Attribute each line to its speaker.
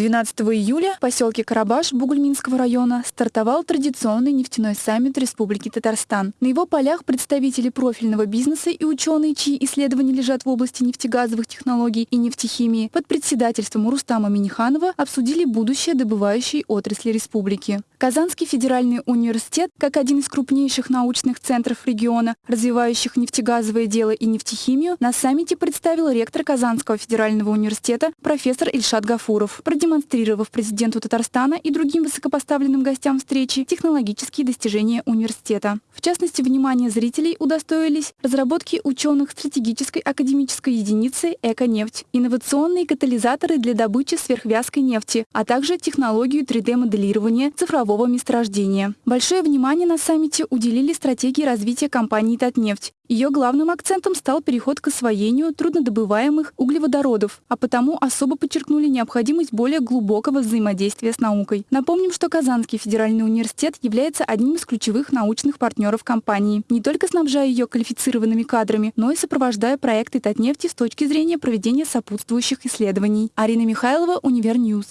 Speaker 1: 12 июля в поселке Карабаш Бугульминского района стартовал традиционный нефтяной саммит Республики Татарстан. На его полях представители профильного бизнеса и ученые, чьи исследования лежат в области нефтегазовых технологий и нефтехимии, под председательством Рустама Миниханова обсудили будущее добывающей отрасли республики. Казанский федеральный университет, как один из крупнейших научных центров региона, развивающих нефтегазовое дело и нефтехимию, на саммите представил ректор Казанского федерального университета профессор Ильшат Гафуров продемонстрировав президенту Татарстана и другим высокопоставленным гостям встречи технологические достижения университета. В частности, внимание зрителей удостоились разработки ученых стратегической академической единицы «Эко-нефть», инновационные катализаторы для добычи сверхвязкой нефти, а также технологию 3D-моделирования цифрового месторождения. Большое внимание на саммите уделили стратегии развития компании «Татнефть», ее главным акцентом стал переход к освоению труднодобываемых углеводородов, а потому особо подчеркнули необходимость более глубокого взаимодействия с наукой. Напомним, что Казанский федеральный университет является одним из ключевых научных партнеров компании, не только снабжая ее квалифицированными кадрами, но и сопровождая проекты Татнефти с точки зрения проведения сопутствующих исследований. Арина Михайлова, Универньюз.